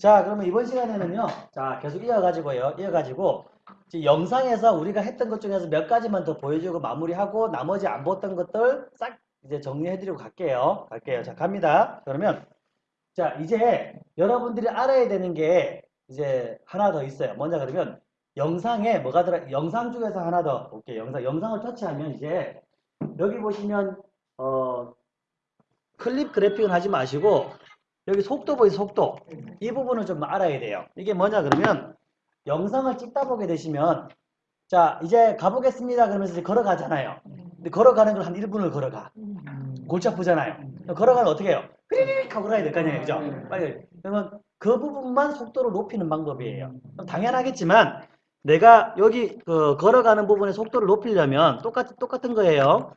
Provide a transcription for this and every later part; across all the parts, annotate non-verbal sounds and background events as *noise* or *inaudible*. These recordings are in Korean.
자, 그러면 이번 시간에는요. 자, 계속 이어가지고요. 이어가지고 영상에서 우리가 했던 것 중에서 몇 가지만 더 보여주고 마무리하고 나머지 안 보던 것들 싹 이제 정리해드리고 갈게요. 갈게요. 자, 갑니다. 그러면 자, 이제 여러분들이 알아야 되는 게 이제 하나 더 있어요. 뭐냐 그러면 영상에 뭐가 들어 영상 중에서 하나 더 볼게요. 영상 영상을 터치하면 이제 여기 보시면 어 클립 그래픽은 하지 마시고 여기 속도 보이 속도 이 부분을 좀 알아야 돼요. 이게 뭐냐 그러면 영상을 찍다 보게 되시면 자 이제 가보겠습니다 그러면서 이제 걸어가잖아요. 근데 걸어가는 걸 한 1분을 걸어가. 골치 아프잖아요. 걸어가면 어떻게 해요? 휘리릭 하고 가야 될 거 아니에요. 그죠? 빨리. 그러면 그 부분만 속도를 높이는 방법이에요. 당연하겠지만 내가 여기 그 걸어가는 부분의 속도를 높이려면 똑같, 똑같은 거예요.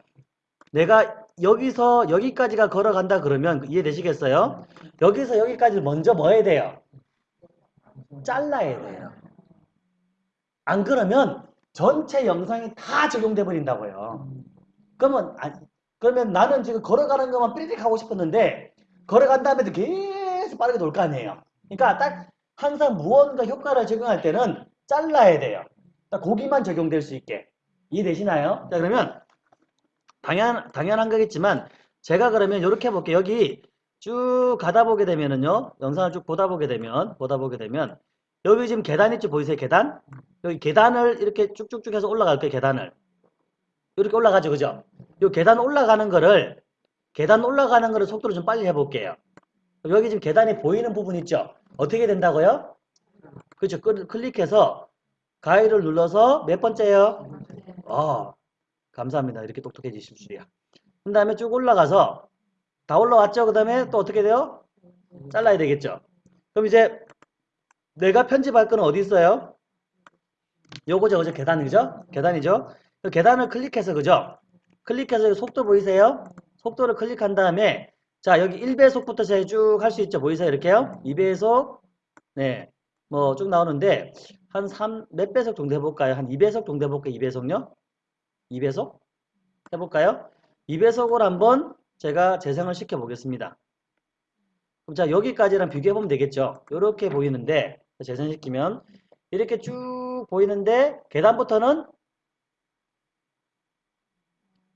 내가 여기서 여기까지가 걸어간다 그러면 이해되시겠어요? 여기서 여기까지 먼저 뭐 해야 돼요? 잘라야 돼요. 안 그러면 전체 영상이 다 적용돼 버린다고요. 그러면 아, 그러면 나는 지금 걸어가는 것만 삐리릭 하고 싶었는데 걸어간 다음에도 계속 빠르게 놀거 아니에요. 그러니까 딱 항상 무언가 효과를 적용할 때는 잘라야 돼요. 딱 거기만 적용될 수 있게 이해되시나요? 자 그러면 당연 당연한 거겠지만 제가 그러면 이렇게 해볼게요. 여기 쭉 가다 보게 되면은요 영상을 쭉 보다 보게 되면 보다 보게 되면 여기 지금 계단 있지 보이세요? 계단? 여기 계단을 이렇게 쭉쭉쭉 해서 올라갈 거예요 계단을. 이렇게 올라가죠 그죠? 이 계단 올라가는 거를 계단 올라가는 거를 속도를 좀 빨리 해볼게요. 여기 지금 계단이 보이는 부분 있죠? 어떻게 된다고요? 그렇죠. 클릭해서 가위를 눌러서 몇 번째요? 어 감사합니다 이렇게 똑똑해지실 줄이야 그 다음에 쭉 올라가서 다 올라왔죠 그 다음에 또 어떻게 돼요 잘라야 되겠죠 그럼 이제 내가 편집할 거는 어디 있어요? 요거죠, 그죠? 계단이죠? 계단이죠? 그 계단을 클릭해서, 그죠? 클릭해서 속도 보이세요? 속도를 클릭한 다음에, 자, 여기 1배속부터 제가 쭉 할 수 있죠? 보이세요? 이렇게요? 2배속, 네, 뭐 쭉 나오는데, 한 3, 몇 배속 정도 해볼까요? 한 2배속 정도 해볼까요? 2배속요? 2배속? 해볼까요? 2배속으로 한번 제가 재생을 시켜 보겠습니다. 자, 여기까지랑 비교해보면 되겠죠? 이렇게 보이는데, 재생시키면 이렇게 쭉 보이는데 계단부터는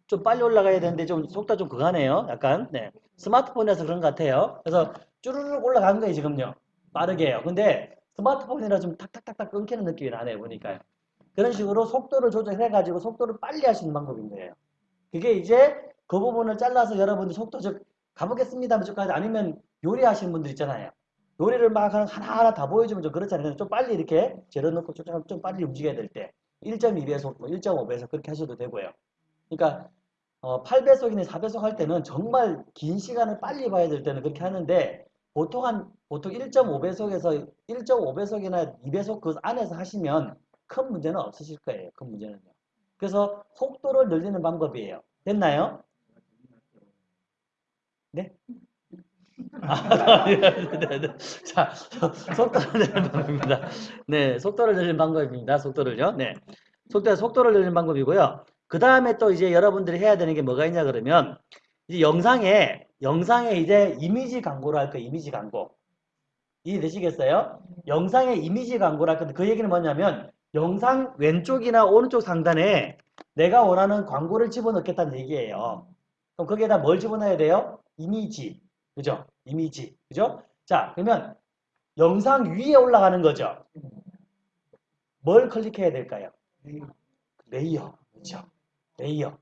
좀 빨리 올라가야 되는데 좀 속도 좀 그가네요. 약간 네. 스마트폰에서 그런 것 같아요. 그래서 쭈르륵 올라간 거예요 지금요. 빠르게 해요. 근데 스마트폰이라 좀 탁탁탁탁 끊기는 느낌이 나네요. 보니까요. 그런 식으로 속도를 조절해가지고 속도를 빨리 있는 방법인 거예요. 그게 이제 그 부분을 잘라서 여러분들 속도 즉 가보겠습니다. 무조건 아니면 요리하시는 분들 있잖아요. 요리를 막 하나하나 다 보여주면 좀 그렇잖아요. 좀 빨리 이렇게 재료 넣고 좀, 좀 빨리 움직여야 될 때. 1.2배속, 1.5배속 뭐 그렇게 하셔도 되고요. 그러니까 어, 8배속이나 4배속 할 때는 정말 긴 시간을 빨리 봐야 될 때는 그렇게 하는데 보통 한 보통 1.5배속에서 1.5배속이나 2배속 그 안에서 하시면 큰 문제는 없으실 거예요. 큰 문제는요. 그래서 속도를 늘리는 방법이에요. 됐나요? 네? 아, 네, 네, 네. 자, 속도를 내는 방법입니다. 네, 속도를 내는 방법입니다. 속도를요. 네. 속도, 속도를 내는 방법이고요. 그 다음에 또 이제 여러분들이 해야 되는 게 뭐가 있냐 그러면, 이제 영상에, 영상에 이제 이미지 광고를 할 거예요. 이미지 광고. 이해되시겠어요? 영상에 이미지 광고를 할 건데, 그 얘기는 뭐냐면, 영상 왼쪽이나 오른쪽 상단에 내가 원하는 광고를 집어넣겠다는 얘기예요. 그럼 거기에다 뭘 집어넣어야 돼요? 이미지. 그죠? 이미지. 그죠? 자, 그러면 영상 위에 올라가는 거죠. 뭘 클릭해야 될까요? 레이어. 그죠? 레이어.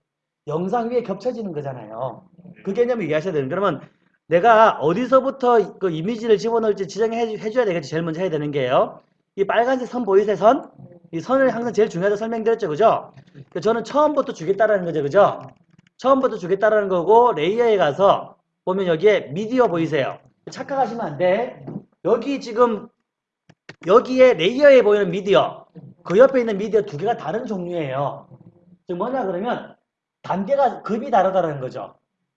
영상 위에 겹쳐지는 거잖아요. 그 개념을 이해하셔야 되는 그러면 내가 어디서부터 그 이미지를 집어넣을지 지정해 줘야 되겠지. 제일 먼저 해야 되는 게요. 이 빨간색 선 보이세요? 선? 이 선을 항상 제일 중요하다 설명드렸죠. 그죠? 저는 처음부터 주겠다라는 거죠. 그죠? 처음부터 주겠다라는 거고 레이어에 가서 보면 여기에 미디어 보이세요? 착각하시면 안 돼. 여기 지금 여기에 레이어에 보이는 미디어 그 옆에 있는 미디어 두 개가 다른 종류예요. 지금 뭐냐 그러면 단계가 급이 다르다는 거죠.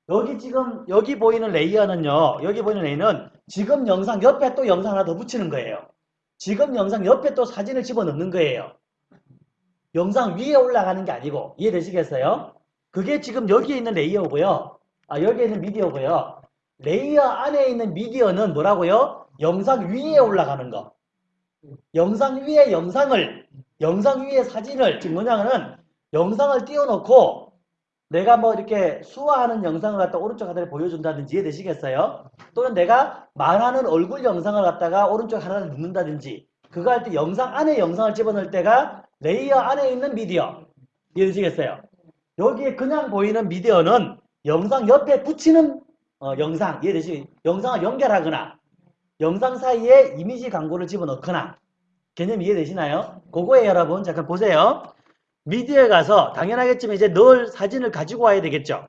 여기 지금 여기 보이는 레이어는요. 여기 보이는 레이어는 지금 영상 옆에 또 영상 하나 더 붙이는 거예요. 지금 영상 옆에 또 사진을 집어넣는 거예요. 영상 위에 올라가는 게 아니고 이해되시겠어요? 그게 지금 여기에 있는 레이어고요. 아, 여기에 있는 미디어고요. 레이어 안에 있는 미디어는 뭐라고요? 영상 위에 올라가는 거. 영상 위에 영상을, 영상 위에 사진을, 지금 뭐냐면은 영상을 띄워놓고 내가 뭐 이렇게 수화하는 영상을 갖다 오른쪽 하단에 보여준다든지 이해되시겠어요? 또는 내가 말하는 얼굴 영상을 갖다가 오른쪽 하단에 넣는다든지 그거 할 때 영상 안에 영상을 집어넣을 때가 레이어 안에 있는 미디어 이해되시겠어요? 여기에 그냥 보이는 미디어는 영상 옆에 붙이는 어, 영상 이해되시? 영상을 연결하거나 영상 사이에 이미지 광고를 집어넣거나 개념 이해되시나요? 그거에 여러분 잠깐 보세요. 미디어에 가서 당연하겠지만 이제 늘 사진을 가지고 와야 되겠죠.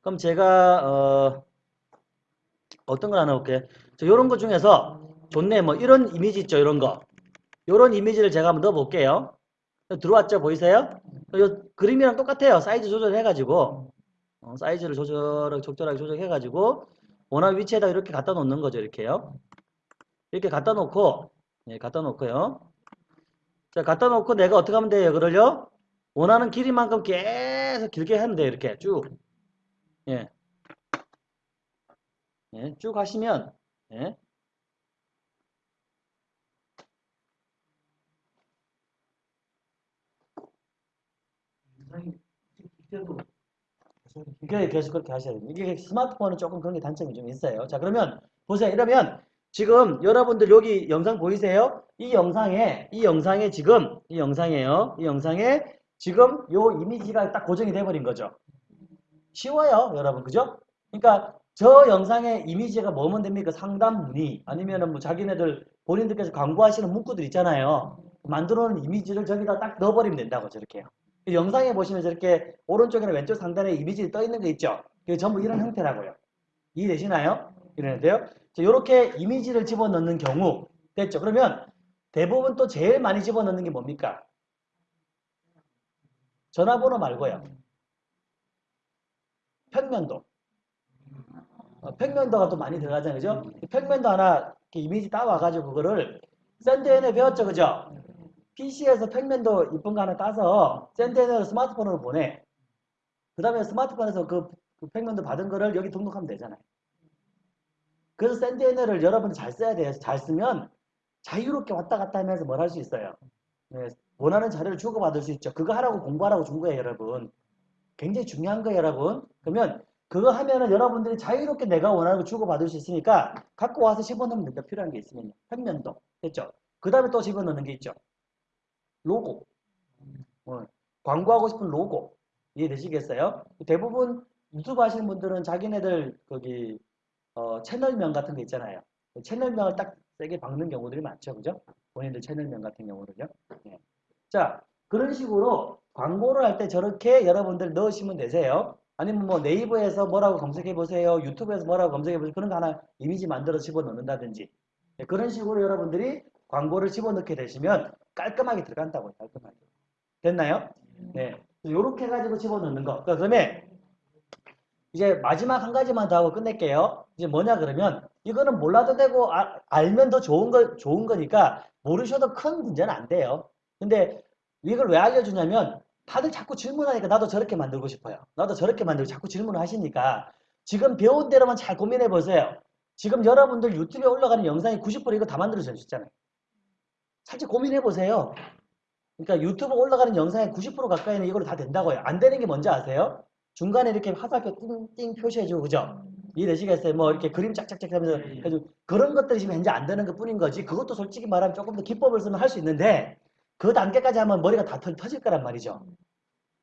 그럼 제가 어, 어떤 걸 하나 볼게요. 이런 것 중에서 좋네 뭐 이런 이미지 있죠 이런 거 이런 이미지를 제가 한번 넣어 볼게요. 들어왔죠 보이세요? 요 그림이랑 똑같아요. 사이즈 조절해 가지고 어, 사이즈를 조절하게 적절하게 조절해 가지고 원하는 위치에다 이렇게 갖다 놓는 거죠 이렇게요. 이렇게 갖다 놓고 예, 갖다 놓고요. 자 갖다 놓고 내가 어떻게 하면 돼요 그걸요? 원하는 길이만큼 계속 길게 하면 돼요 이렇게 쭉 예. 예, 쭉 하시면 예. 이게 계속 그렇게 하셔야 됩니다. 이게 스마트폰은 조금 그런 게 단점이 좀 있어요. 자, 그러면 보세요. 이러면 지금 여러분들 여기 영상 보이세요? 이 영상에 이 영상에 지금 이 영상에요. 이 영상에 지금 요 이미지가 딱 고정이 돼 버린 거죠. 쉬워요, 여러분. 그죠? 그러니까 저 영상의 이미지가 뭐면 됩니까? 상담 문의 아니면은 뭐 자기네들 본인들께서 광고하시는 문구들 있잖아요. 만들어 놓은 이미지를 저기다 딱 넣어버리면 된다고 저렇게요. 영상에 보시면 저렇게 오른쪽이나 왼쪽 상단에 이미지 떠 있는 거 있죠? 그게 전부 이런 형태라고요. 이해되시나요? 이러는데요. 이렇게 이미지를 집어넣는 경우 됐죠? 그러면 대부분 또 제일 많이 집어넣는 게 뭡니까? 전화번호 말고요. 평면도. 어, 평면도가 또 많이 들어가잖아요. 그죠? 평면도 하나 이미지 따와가지고 그거를 샌드엔에 배웠죠. 그죠? PC에서 평면도 이쁜 거 하나 따서 샌드엔으로 스마트폰으로 보내. 그 다음에 스마트폰에서 그, 그 평면도 받은 거를 여기 등록하면 되잖아요. 그래서 샌드엔을 여러분이 잘 써야 돼요. 잘 쓰면 자유롭게 왔다 갔다 하면서 뭘 할 수 있어요. 네, 원하는 자료를 주고받을 수 있죠. 그거 하라고 공부하라고 준 거예요, 여러분. 굉장히 중요한 거예요, 여러분. 그러면 그거 하면은 여러분들이 자유롭게 내가 원하는 거 주고받을 수 있으니까 갖고 와서 집어넣으면 된다. 필요한 게 있으면. 평면도. 됐죠? 그 다음에 또 집어넣는 게 있죠. 로고. 어, 광고하고 싶은 로고. 이해되시겠어요? 대부분 유튜브 하시는 분들은 자기네들 거기 어, 채널명 같은 거 있잖아요. 그 채널명을 딱 세게 박는 경우들이 많죠. 그죠? 본인들 채널명 같은 경우는요. 네. 자, 그런 식으로 광고를 할 때 저렇게 여러분들 넣으시면 되세요. 아니면 뭐 네이버에서 뭐라고 검색해 보세요. 유튜브에서 뭐라고 검색해 보세요. 그런 거 하나 이미지 만들어 집어넣는다든지. 네, 그런 식으로 여러분들이 광고를 집어넣게 되시면 깔끔하게 들어간다고요. 깔끔하게. 됐나요? 네. 이렇게 해가지고 집어넣는 거. 그 다음에 이제 마지막 한 가지만 더 하고 끝낼게요. 이제 뭐냐 그러면 이거는 몰라도 되고 아, 알면 더 좋은 거 좋은 거니까 모르셔도 큰 문제는 안 돼요. 근데 이걸 왜 알려주냐면 다들 자꾸 질문하니까 나도 저렇게 만들고 싶어요. 나도 저렇게 만들고 자꾸 질문을 하시니까 지금 배운 대로만 잘 고민해 보세요. 지금 여러분들 유튜브에 올라가는 영상이 90% 이거 다 만들어져 있잖아요. 살짝 고민해 보세요. 그러니까 유튜브 올라가는 영상의 90% 가까이는 이걸로 다 된다고요. 안 되는 게 뭔지 아세요? 중간에 이렇게 화살표 띵띵 표시해주고 그죠? 이해되시겠어요? 뭐 이렇게 그림 짝짝짝 하면서 해주 그런 것들이 지금 현재 안 되는 것 뿐인 거지 그것도 솔직히 말하면 조금 더 기법을 쓰면 할 수 있는데 그 단계까지 하면 머리가 다 터, 질 거란 말이죠.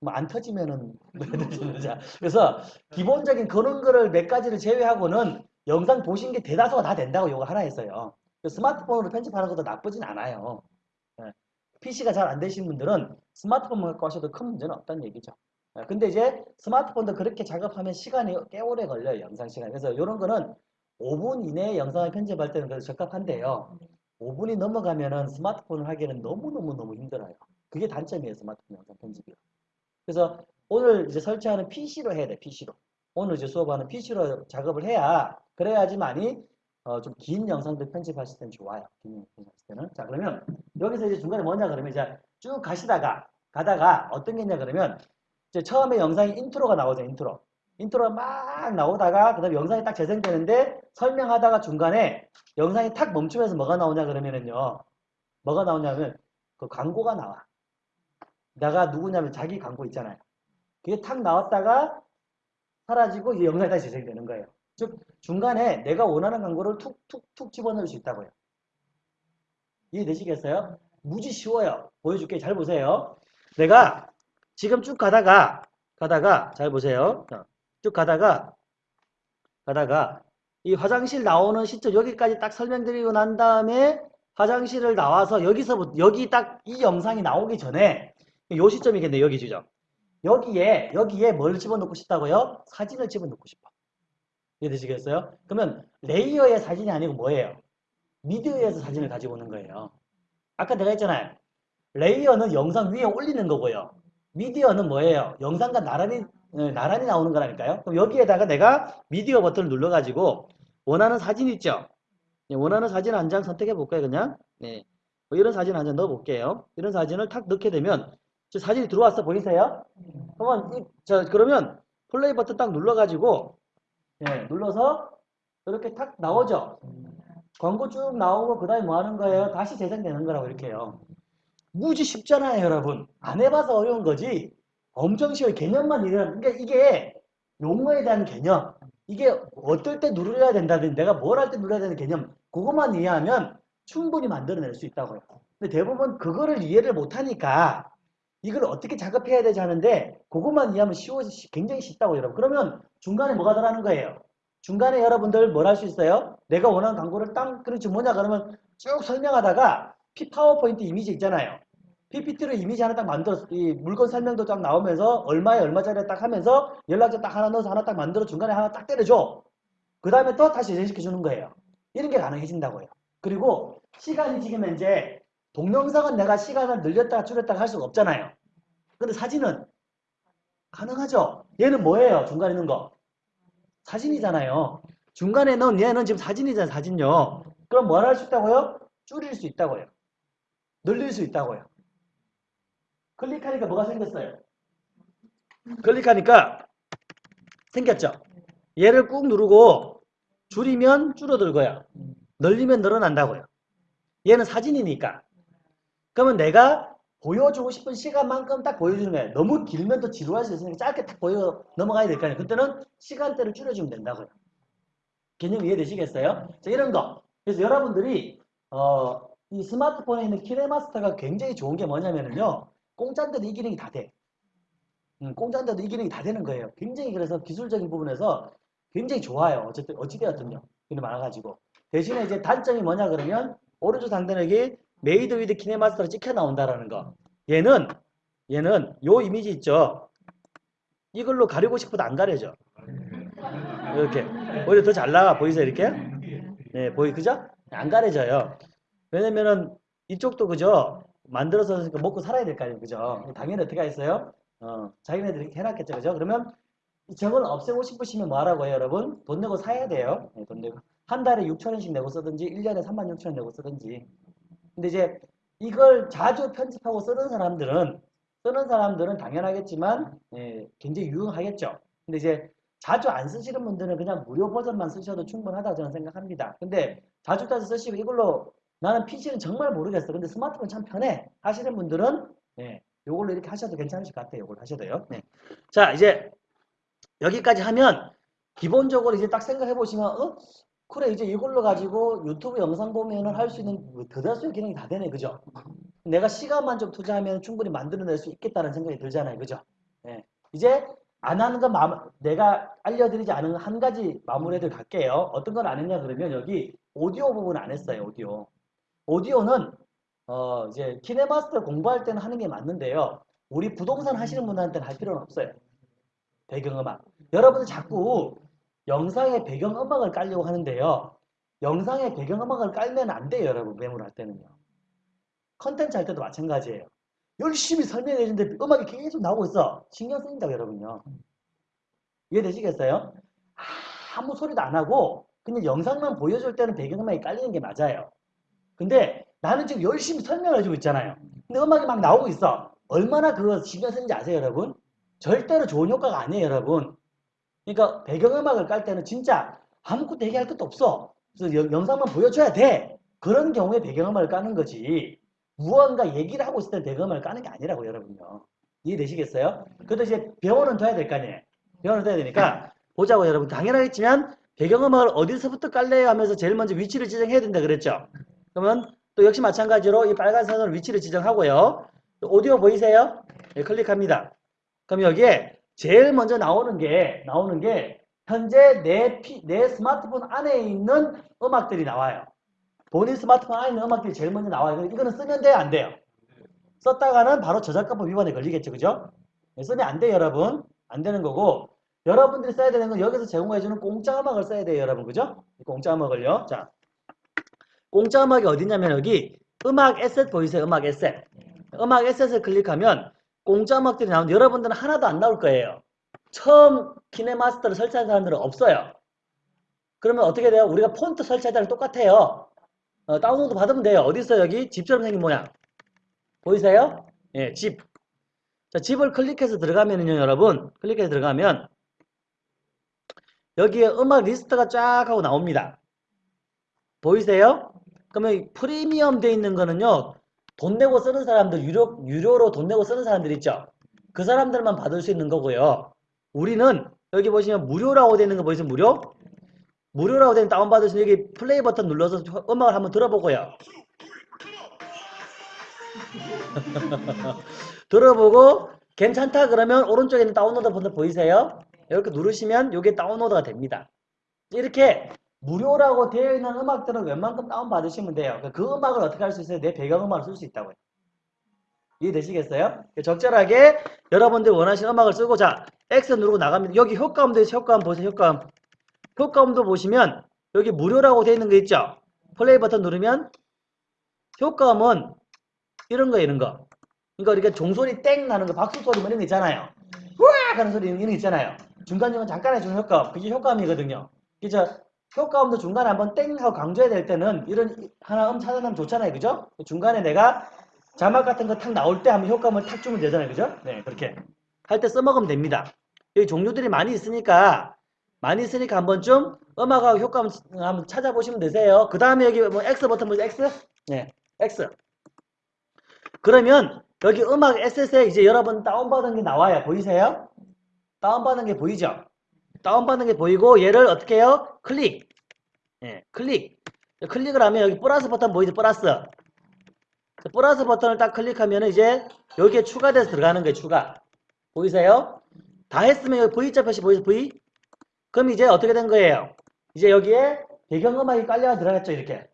뭐 안 터지면은 *laughs* 그래서 기본적인 그런 거를 몇 가지를 제외하고는 영상 보신 게 대다수가 다 된다고 이거 하나 했어요. 스마트폰으로 편집하는 것도 나쁘진 않아요. PC가 잘 안 되신 분들은 스마트폰만 갖고 하셔도 큰 문제는 없다는 얘기죠. 근데 이제 스마트폰도 그렇게 작업하면 시간이 꽤 오래 걸려요. 영상 시간. 그래서 이런 거는 5분 이내에 영상을 편집할 때는 그래도 적합한데요. 5분이 넘어가면은 스마트폰을 하기에는 너무너무너무 힘들어요. 그게 단점이에요. 스마트폰 영상 편집이. 그래서 오늘 이제 설치하는 PC로 해야 돼. PC로. 오늘 이제 수업하는 PC로 작업을 해야 그래야지만이 어, 좀 긴 영상들 편집하실 때는 좋아요. 긴 영상 편집하실 때는. 자, 그러면 여기서 이제 중간에 뭐냐 그러면 이제 쭉 가시다가 가다가 어떤 게 있냐 그러면 이제 처음에 영상에 인트로가 나오죠. 인트로. 인트로가 막 나오다가 그다음 영상이 딱 재생되는데 설명하다가 중간에 영상이 탁 멈추면서 뭐가 나오냐 그러면은요. 뭐가 나오냐면 그 광고가 나와. 내가 누구냐면 자기 광고 있잖아요. 그게 탁 나왔다가 사라지고 이제 영상이 다시 재생되는 거예요. 즉 중간에 내가 원하는 광고를 툭툭툭 집어넣을 수 있다고요. 이해되시겠어요? 무지 쉬워요. 보여줄게. 잘 보세요. 내가 지금 쭉 가다가 가다가 잘 보세요. 자, 쭉 가다가 가다가 이 화장실 나오는 시점 여기까지 딱 설명드리고 난 다음에 화장실을 나와서 여기서부터 여기 딱 이 영상이 나오기 전에 요 시점이겠네 여기 지점 여기에 여기에 뭘 집어넣고 싶다고요? 사진을 집어넣고 싶어. 이해되시겠어요? 그러면 레이어의 사진이 아니고 뭐예요? 미디어에서 사진을 가지고 오는 거예요. 아까 내가 했잖아요. 레이어는 영상 위에 올리는 거고요. 미디어는 뭐예요? 영상과 나란히 네, 나란히 나오는 거라니까요. 그럼 여기에다가 내가 미디어 버튼을 눌러가지고 원하는 사진 있죠? 네, 원하는 사진 한 장 선택해 볼까요? 그냥 네. 뭐 이런 사진 한 장 넣어 볼게요. 이런 사진을 탁 넣게 되면 저 사진이 들어왔어 보이세요? 그러면 이, 저 그러면 플레이 버튼 딱 눌러가지고 네, 눌러서 이렇게 탁 나오죠. 광고 쭉 나오고 그 다음에 뭐 하는 거예요? 다시 재생되는 거라고 이렇게요. 무지 쉽잖아요, 여러분. 안 해봐서 어려운 거지. 엄청 쉬워요. 개념만 이해하면. 그러니까 이게 용어에 대한 개념. 이게 어떨 때 누려야 된다든지 내가 뭘 할 때 누려야 되는 개념. 그것만 이해하면 충분히 만들어낼 수 있다고요. 근데 대부분 그거를 이해를 못하니까 이걸 어떻게 작업해야 되지 하는데 그것만 이해하면 쉬워서 굉장히 쉽다고 여러분. 그러면 중간에 뭐가 들어가는 거예요? 중간에 여러분들 뭘 할 수 있어요? 내가 원하는 광고를 땅 그렇지 뭐냐 그러면 쭉 설명하다가 피 파워포인트 이미지 있잖아요. PPT로 이미지 하나 딱 만들어서 이 물건 설명도 딱 나오면서 얼마에 얼마짜리 딱 하면서 연락처 딱 하나 넣어서 하나 딱 만들어 중간에 하나 딱 때려줘. 그 다음에 또 다시 재생시켜 주는 거예요. 이런 게 가능해진다고요. 그리고 시간이 지금 이제 동영상은 내가 시간을 늘렸다가 줄였다가 할 수가 없잖아요. 근데 사진은 가능하죠. 얘는 뭐예요? 중간에 있는 거. 사진이잖아요. 중간에 넣은 얘는 지금 사진이잖아요. 사진요. 그럼 뭘 할 수 있다고요? 줄일 수 있다고요. 늘릴 수 있다고요. 클릭하니까 뭐가 생겼어요? 클릭하니까 생겼죠? 얘를 꾹 누르고 줄이면 줄어들고요. 늘리면 늘어난다고요. 얘는 사진이니까. 그러면 내가 보여주고 싶은 시간만큼 딱 보여주는 거예요. 너무 길면 또 지루할 수 있으니까 짧게 딱 보여 넘어가야 될 거 아니에요. 그때는 시간대를 줄여주면 된다고요. 개념 이해되시겠어요? 자, 이런 거. 그래서 여러분들이 어, 이 스마트폰에 있는 키네마스터가 굉장히 좋은 게 뭐냐면요. 공짜인데도 이 기능이 다 돼. 음, 공짜인데도 이 기능이 다 되는 거예요. 굉장히 그래서 기술적인 부분에서 굉장히 좋아요. 어쨌든 어찌되었든요. 기능 많아가지고. 대신에 이제 단점이 뭐냐 그러면 오른쪽 상단에게 Made with KineMaster로 찍혀 나온다라는 거. 얘는 얘는 요 이미지 있죠. 이걸로 가리고 싶어도 안 가려져. 이렇게 오히려 더 잘 나와 보이세요 이렇게? 네 보이 그죠? 안 가려져요. 왜냐면은 이쪽도 그죠? 만들어서 그러니까 먹고 살아야 될 거 아니에요 그죠? 당연히 어떻게 하겠어요? 어 자기네들이 해놨겠죠 그죠? 그러면 저걸 없애고 싶으시면 뭐 하라고 해요 여러분? 돈 내고 사야 돼요. 네, 돈 내고 한 달에 6천원씩 내고 쓰든지 1년에 3만 6천원 내고 쓰든지 근데 이제 이걸 자주 편집하고 쓰는 사람들은 쓰는 사람들은 당연하겠지만 예, 굉장히 유용하겠죠. 근데 이제 자주 안 쓰시는 분들은 그냥 무료 버전만 쓰셔도 충분하다 저는 생각합니다. 근데 자주 자주 쓰시고 이걸로 나는 PC는 정말 모르겠어. 근데 스마트폰 참 편해 하시는 분들은 예, 요걸로 이렇게 하셔도 괜찮으실 것 같아요. 요걸 하셔도요. 네. 자 이제 여기까지 하면 기본적으로 이제 딱 생각해 보시면 어? 그래 이제 이걸로 가지고 유튜브 영상 보면은 할 수 있는 뭐 대다수의 기능이 다 되네 그죠 내가 시간만 좀 투자하면 충분히 만들어낼 수 있겠다는 생각이 들잖아요 그죠 예. 이제 안 하는 건 마, 내가 알려드리지 않은 한 가지 마무리들 갈게요 어떤 건안 했냐 그러면 여기 오디오 부분 안 했어요 오디오 오디오는 어 이제 키네마스터 공부할 때는 하는 게 맞는데요 우리 부동산 하시는 분들한테는 할 필요는 없어요 배경음악 여러분들 자꾸 영상의 배경음악을 깔려고 하는데요. 영상의 배경음악을 깔면 안 돼요. 여러분 매물할 때는요. 컨텐츠 할 때도 마찬가지예요. 열심히 설명해 주는데 음악이 계속 나오고 있어. 신경 쓰인다고 여러분요. 이해되시겠어요? 아무 소리도 안 하고 그냥 영상만 보여줄 때는 배경음악이 깔리는 게 맞아요. 근데 나는 지금 열심히 설명을 해주고 있잖아요. 근데 음악이 막 나오고 있어. 얼마나 그거 신경 쓰는지 아세요 여러분? 절대로 좋은 효과가 아니에요 여러분. 그러니까 배경음악을 깔 때는 진짜 아무것도 얘기할 것도 없어. 그래서 여- 영상만 보여줘야 돼. 그런 경우에 배경음악을 까는 거지. 무언가 얘기를 하고 있을 때 배경음악을 까는 게 아니라고 여러분요. 이해되시겠어요? 그래도 이제 병원은 둬야 될 거 아니에요. 병원은 둬야 되니까 보자고 여러분. 당연하겠지만 배경음악을 어디서부터 깔래요 하면서 제일 먼저 위치를 지정해야 된다 그랬죠. 그러면 또 역시 마찬가지로 이 빨간 선으로 위치를 지정하고요. 또 오디오 보이세요? 네, 클릭합니다. 그럼 여기에 제일 먼저 나오는 게 나오는 게 현재 내, 피, 내 스마트폰 안에 있는 음악들이 나와요. 본인 스마트폰 안에 있는 음악들이 제일 먼저 나와요. 이거는 쓰면 돼요, 안 돼요? 썼다가는 바로 저작권법 위반에 걸리겠죠, 그죠? 네, 쓰면 안 돼요, 여러분. 안 되는 거고 여러분들이 써야 되는 건 여기서 제공해주는 공짜 음악을 써야 돼요, 여러분, 그죠? 이 공짜 음악을요. 자, 공짜 음악이 어디냐면 여기 음악 에셋 보이세요? 음악 에셋. 음악 에셋을 클릭하면 공짜 음악들이 나오는데 여러분들은 하나도 안 나올 거예요. 처음 키네마스터를 설치한 사람들은 없어요. 그러면 어떻게 돼요? 우리가 폰트 설치할 때랑 똑같아요. 어, 다운로드 받으면 돼요. 어디 있어요? 여기 집처럼 생긴 모양. 보이세요? 예, 집. 자, 집을 클릭해서 들어가면은요, 여러분. 클릭해서 들어가면 여기에 음악 리스트가 쫙 하고 나옵니다. 보이세요? 그러면 이 프리미엄 돼 있는 거는요. 돈 내고 쓰는 사람들, 유료, 유료로 돈 내고 쓰는 사람들 있죠? 그 사람들만 받을 수 있는 거고요. 우리는 여기 보시면 무료라고 되어 있는 거 보이세요? 무료? 무료라고 되는 다운받을 수 있는 여기 플레이 버튼 눌러서 음악을 한번 들어보고요. *laughs* 들어보고 괜찮다 그러면 오른쪽에 있는 다운로드 버튼 보이세요? 이렇게 누르시면 이게 다운로드가 됩니다. 이렇게 무료라고 되어 있는 음악들은 웬만큼 다운받으시면 돼요. 그 음악을 어떻게 할 수 있어요? 내 배경음악을 쓸 수 있다고요. 이해되시겠어요? 적절하게 여러분들 원하시는 음악을 쓰고 자 X 누르고 나갑니다. 여기 효과음도 있어요. 효과음 보세요. 효과음. 효과음도 보시면 여기 무료라고 되어 있는 거 있죠? 플레이 버튼 누르면 효과음은 이런 거 이런 거. 그러니까 이렇게 종소리 땡 나는 거 박수 소리 뭐 이런 거 있잖아요. 우악 하는 소리 이런 거 있잖아요. 중간중간 잠깐 해주는 효과음. 그게 효과음이거든요. 그죠? 효과음도 중간에 한번 땡 하고 강조해야 될 때는 이런 하나 음 찾아내면 좋잖아요. 그죠? 중간에 내가 자막 같은 거 탁 나올 때 한번 효과음을 탁 주면 되잖아요. 그죠? 네, 그렇게. 할 때 써먹으면 됩니다. 여기 종류들이 많이 있으니까, 많이 있으니까 한 번쯤 음악하고 효과음 한번 찾아보시면 되세요. 그 다음에 여기 뭐 X 버튼 보세요. X? 네, X. 그러면 여기 음악 SS에 이제 여러분 다운받은 게 나와요. 보이세요? 다운받은 게 보이죠? 다운받은 게 보이고 얘를 어떻게 해요? 클릭. 예, 클릭. 클릭을 하면 여기 플러스 버튼 보이죠? 플러스. 그 플러스 버튼을 딱 클릭하면 이제 여기에 추가돼서 들어가는 거예요. 추가. 보이세요? 다 했으면 여기 V자 표시 보이세요? V? 그럼 이제 어떻게 된 거예요? 이제 여기에 배경음악이 깔려 들어갔죠. 이렇게.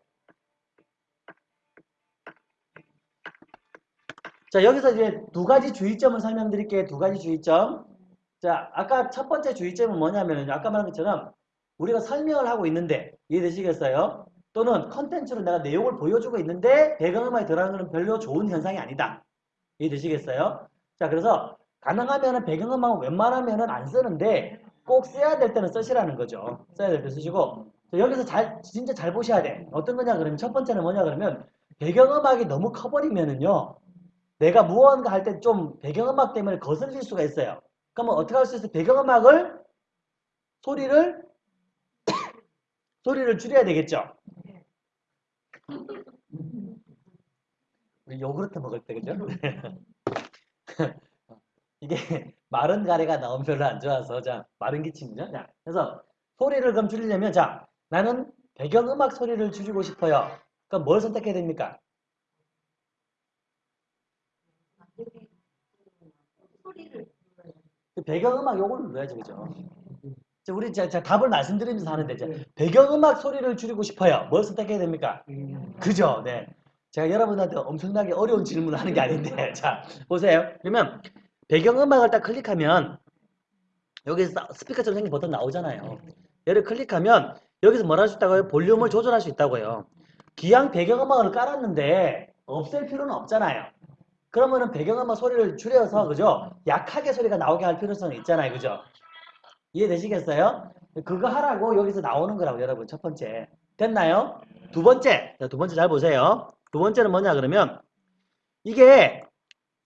자, 여기서 이제 두 가지 주의점을 설명드릴게요. 두 가지 주의점. 자, 아까 첫 번째 주의점은 뭐냐면요. 아까 말한 것처럼 우리가 설명을 하고 있는데 이해되시겠어요? 또는 컨텐츠로 내가 내용을 보여주고 있는데 배경음악이 들어가는 것은 별로 좋은 현상이 아니다. 이해되시겠어요? 자, 그래서 가능하면 배경음악은 웬만하면 안 쓰는데 꼭 써야 될 때는 쓰시라는 거죠. 써야 될 때 쓰시고 자, 여기서 잘 진짜 잘 보셔야 돼. 어떤 거냐 그러면 첫 번째는 뭐냐 그러면 배경음악이 너무 커버리면은요. 내가 무언가 할 때 좀 배경음악 때문에 거슬릴 수가 있어요. 그러면 어떻게 할 수 있어요? 배경음악을 소리를 소리를 줄여야 되겠죠. 우리 요구르트 먹을 때 그죠? *laughs* 이게 마른 가래가 나오면 별로 안 좋아서 자 마른 기침이죠. 자 그래서 소리를 그럼 줄이려면 자 나는 배경음악 소리를 줄이고 싶어요. 그럼 뭘 선택해야 됩니까? 그 배경음악 요걸 눌러야지 그죠? 자, 우리 자, 자, 답을 말씀드리면서 하는데 자, 배경음악 소리를 줄이고 싶어요. 뭘 선택해야 됩니까? 그죠? 네. 제가 여러분한테 엄청나게 어려운 질문을 하는 게 아닌데 *laughs* 자 보세요. 그러면 배경음악을 딱 클릭하면 여기서 사- 스피커처럼 생긴 버튼 나오잖아요. 얘를 클릭하면 여기서 뭘 할 수 있다고요? 볼륨을 조절할 수 있다고요. 기왕 배경음악을 깔았는데 없앨 필요는 없잖아요. 그러면은 배경음악 소리를 줄여서 그죠? 약하게 소리가 나오게 할 필요성이 있잖아요. 그죠? 이해되시겠어요? 그거 하라고 여기서 나오는 거라고 여러분 첫 번째 됐나요? 두 번째 자, 두 번째 잘 보세요. 두 번째는 뭐냐 그러면 이게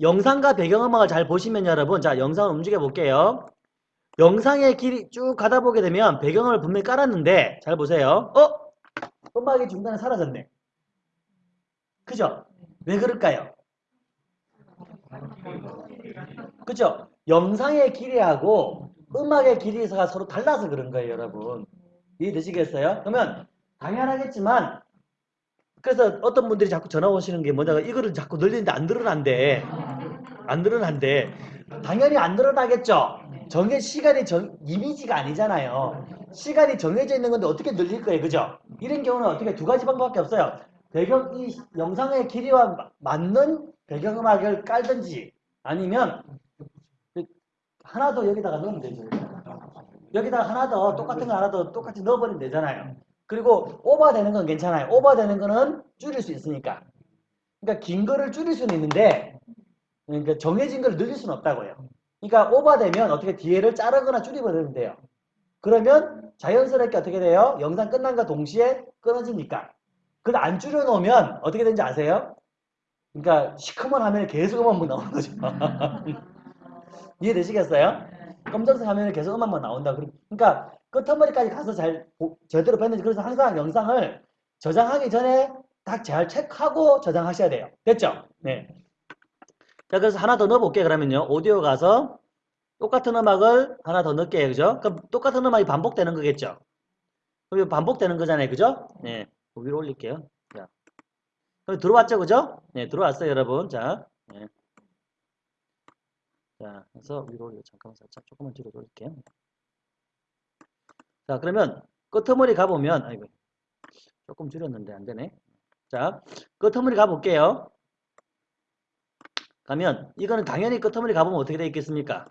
영상과 배경음악을 잘 보시면 여러분 자 영상을 움직여 볼게요. 영상의 길이 쭉 가다 보게 되면 배경을 분명히 깔았는데 잘 보세요. 어? 음악이 중간에 사라졌네. 그죠? 왜 그럴까요? 그죠? 영상의 길이하고 음악의 길이가 서로 달라서 그런 거예요, 여러분. 이해되시겠어요? 그러면 당연하겠지만 그래서 어떤 분들이 자꾸 전화 오시는 게 뭐냐 이거를 자꾸 늘리는데 안 늘어난대. 안 늘어난대. 당연히 안 늘어나겠죠. 정해 시간이 정 이미지가 아니잖아요. 시간이 정해져 있는 건데 어떻게 늘릴 거예요, 그죠? 이런 경우는 어떻게 두 가지 방법밖에 없어요. 배경 이 영상의 길이와 마- 맞는 배경음악을 깔든지 아니면 하나 더 여기다가 넣으면 되죠. 여기다가 하나 더 똑같은 거 하나 더 똑같이 넣어버리면 되잖아요. 그리고 오버되는 건 괜찮아요. 오버되는 거는 줄일 수 있으니까. 그러니까 긴 거를 줄일 수는 있는데 그러니까 정해진 걸 늘릴 수는 없다고요. 그러니까 오버되면 어떻게 뒤에를 자르거나 줄여버리면 돼요. 그러면 자연스럽게 어떻게 돼요? 영상 끝난과 동시에 끊어지니까. 그걸 안 줄여놓으면 어떻게 되는지 아세요? 그러니까 시커먼 화면에 계속 음악만 나오는 거죠. *laughs* 이해되시겠어요? 검정색 화면에 계속 음악만 나온다. 그러니까 끝머리까지 가서 잘 보- 제대로 봤는지 그래서 항상 영상을 저장하기 전에 딱 잘 체크하고 저장하셔야 돼요. 됐죠? 네. 자, 그래서 하나 더 넣어볼게요. 그러면요. 오디오 가서 똑같은 음악을 하나 더 넣을게요. 그죠? 그럼 똑같은 음악이 반복되는 거겠죠? 그럼 반복되는 거잖아요. 그죠? 네. 위로 올릴게요. 자. 그럼 들어왔죠? 그죠? 네, 들어왔어요, 여러분. 자. 네. 자, 그래서 위로 올려. 잠깐만 살짝 조금만 뒤로 돌릴게요. 자, 그러면 끄트머리 가보면, 아이고, 조금 줄였는데 안 되네. 자, 끄트머리 가볼게요. 가면, 이거는 당연히 끄트머리 가보면 어떻게 되어 있겠습니까?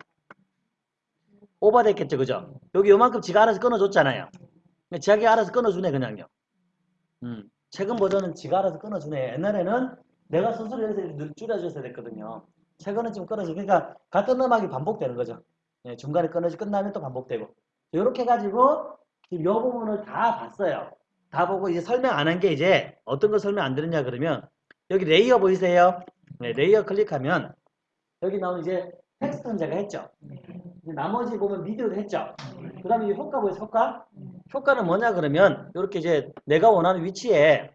오버됐겠죠, 그죠? 여기 요만큼 지가 알아서 끊어줬잖아요. 지가 알아서 끊어주네, 그냥요. 음, 최근 버전은 지가 알아서 끊어주네. 옛날에는 내가 스스로 늘 줄여줬어야 됐거든요. 최근은 좀 끊어져. 그러니까 같은 음악이 반복되는 거죠. 예, 중간에 끊어지 끝나면 또 반복되고. 이렇게 해가지고 지금 이 부분을 다 봤어요. 다 보고 이제 설명 안 한 게 이제 어떤 거 설명 안 드렸냐 그러면 여기 레이어 보이세요? 네, 레이어 클릭하면 여기 나오는 이제 텍스트는 제가 했죠. 나머지 보면 미디어도 했죠. 그 다음에 이 효과 보이세요? 효과? 효과는 뭐냐 그러면 이렇게 이제 내가 원하는 위치에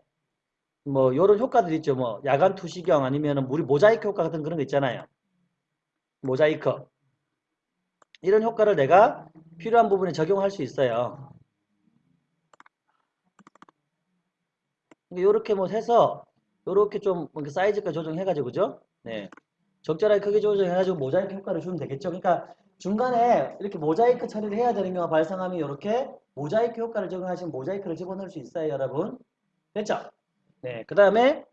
뭐 요런 효과들 있죠. 뭐 야간 투시경 아니면은 우리 모자이크 효과 같은 그런 거 있잖아요. 모자이크. 이런 효과를 내가 필요한 부분에 적용할 수 있어요. 이렇게 뭐 해서 요렇게 좀 이렇게 사이즈가 조정해가지고 그죠? 네. 적절하게 크게 조정해가지고 모자이크 효과를 주면 되겠죠. 그러니까 중간에 이렇게 모자이크 처리를 해야 되는 경우가 발생하면 이렇게 모자이크 효과를 적용하시면 모자이크를 집어넣을 수 있어요, 여러분. 됐죠? 네. 그 다음에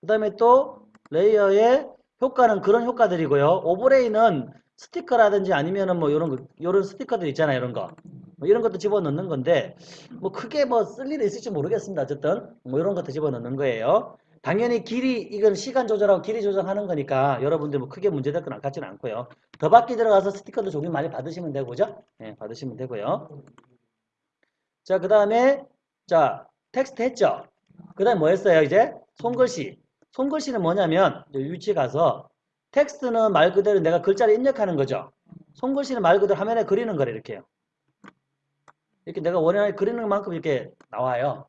그 다음에 또 레이어의 효과는 그런 효과들이고요. 오버레이는 스티커라든지 아니면은 뭐 이런 거, 이런 스티커들 있잖아요. 이런 거. 뭐 이런 것도 집어넣는 건데 뭐 크게 뭐 쓸 일이 있을지 모르겠습니다. 어쨌든 뭐 이런 것도 집어넣는 거예요. 당연히 길이 이건 시간 조절하고 길이 조정하는 거니까 여러분들 뭐 크게 문제될 건 같지는 않고요. 더 밖에 들어가서 스티커도 종류 많이 받으시면 되고 그죠? 네, 받으시면 되고요. 자, 그 다음에 자 텍스트 했죠? 그 다음에 뭐 했어요? 이제 손글씨. 손글씨는 뭐냐면 위치 가서 텍스트는 말 그대로 내가 글자를 입력하는 거죠. 손글씨는 말 그대로 화면에 그리는 거래 이렇게요. 이렇게 내가 원하는 그리는 만큼 이렇게 나와요.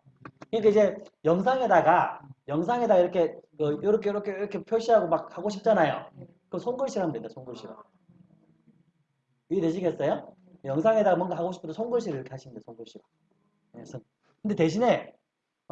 그러니까 이제 영상에다가 영상에다 이렇게 그 이렇게 이렇게 이렇게 표시하고 막 하고 싶잖아요. 그럼 손글씨로 하면 된다. 손글씨로. 이해되시겠어요? 영상에다가 뭔가 하고 싶어도 손글씨를 이렇게 하시면 돼요. 손글씨로. 그래서 근데 대신에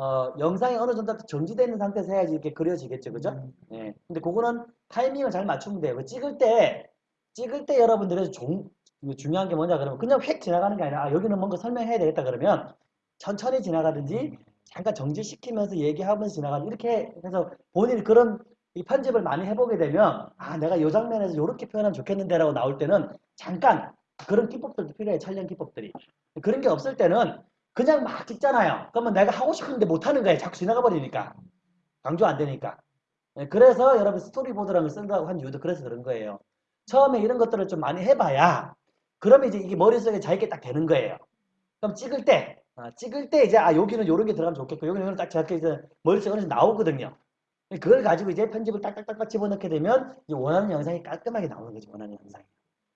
어, 영상이 어느 정도 정지되어 있는 상태에서 해야지 이렇게 그려지겠죠. 그죠? 예. 근데 그거는 타이밍을 잘 맞추면 돼요. 그 찍을 때, 찍을 때 여러분들의 종, 중요한 게 뭐냐 그러면 그냥 획 지나가는 게 아니라 아, 여기는 뭔가 설명해야 되겠다 그러면 천천히 지나가든지 잠깐 정지시키면서 얘기하면서 지나가든지 이렇게 해서 본인이 그런 이 편집을 많이 해보게 되면 아 내가 이 장면에서 이렇게 표현하면 좋겠는데 라고 나올 때는 잠깐 그런 기법들도 필요해 촬영 기법들이 그런 게 없을 때는 그냥 막 찍잖아요. 그러면 내가 하고 싶은데 못하는 거예요. 자꾸 지나가 버리니까. 강조 안 되니까. 예, 그래서 여러분 스토리보드라는 걸 쓴다고 한 이유도 그래서 그런 거예요. 처음에 이런 것들을 좀 많이 해봐야 그러면 이제 이게 머릿속에 자기게 딱 되는 거예요. 그럼 찍을 때 아, 찍을 때 이제 아 여기는 요런 게 들어가면 좋겠고 여기는 요런 딱 저렇게 이제 머릿속에 어느 나오거든요. 그걸 가지고 이제 편집을 딱딱딱딱 집어넣게 되면 이제 원하는 영상이 깔끔하게 나오는 거죠 원하는 영상이.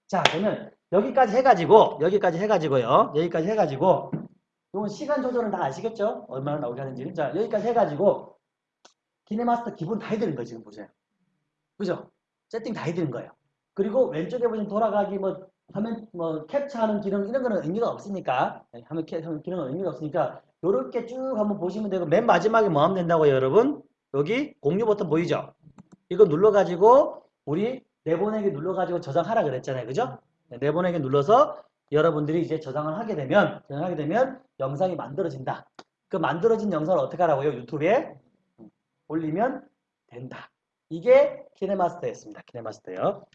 자, 그러면 여기까지 해가지고, 여기까지 해가지고요. 여기까지 해가지고, 이건 시간 조절은 다 아시겠죠? 얼마나 나오게 하는지. 자, 여기까지 해가지고, 키네마스터 기본 다 해드린 거예요, 지금 보세요. 그죠? 세팅 다 해드린 거예요. 그리고 왼쪽에 보시면 돌아가기, 뭐, 화면, 뭐, 캡처하는 기능, 이런 거는 의미가 없으니까, 네, 화면 캡처하는 기능은 의미가 없으니까, 요렇게 쭉 한번 보시면 되고, 맨 마지막에 뭐 하면 된다고요, 여러분? 여기 공유 버튼 보이죠? 이거 눌러가지고, 우리 내보내기 눌러가지고 저장하라 그랬잖아요. 그죠? 네, 내보내기 눌러서 여러분들이 이제 저장을 하게 되면, 저장하게 되면 영상이 만들어진다. 그 만들어진 영상을 어떻게 하라고요? 유튜브에 올리면 된다. 이게 키네마스터였습니다. 키네마스터요.